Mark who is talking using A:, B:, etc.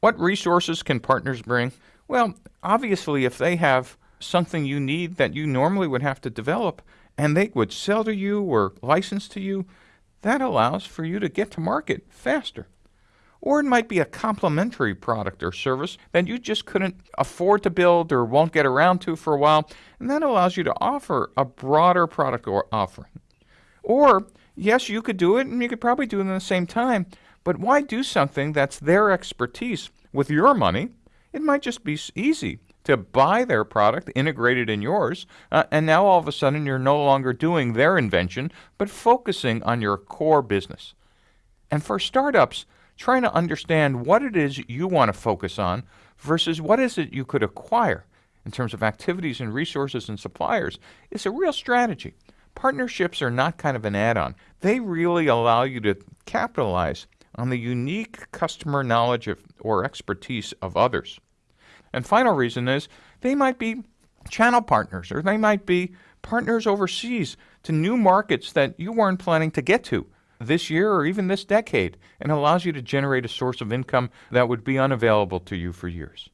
A: What resources can partners bring? Well, obviously, if they have something you need that you normally would have to develop and they would sell to you or license to you, that allows for you to get to market faster. Or it might be a complementary product or service that you just couldn't afford to build or won't get around to for a while, and that allows you to offer a broader product or offering. Or, yes, you could do it and you could probably do it at the same time, but why do something that's their expertise with your money? It might just be easy to buy their product, integrated in yours, uh, and now all of a sudden you're no longer doing their invention, but focusing on your core business. And for startups, trying to understand what it is you want to focus on versus what is it you could acquire in terms of activities and resources and suppliers is a real strategy. Partnerships are not kind of an add-on. They really allow you to capitalize on the unique customer knowledge of, or expertise of others. And final reason is they might be channel partners or they might be partners overseas to new markets that you weren't planning to get to this year or even this decade and allows you to generate a source of income that would be unavailable to you for years.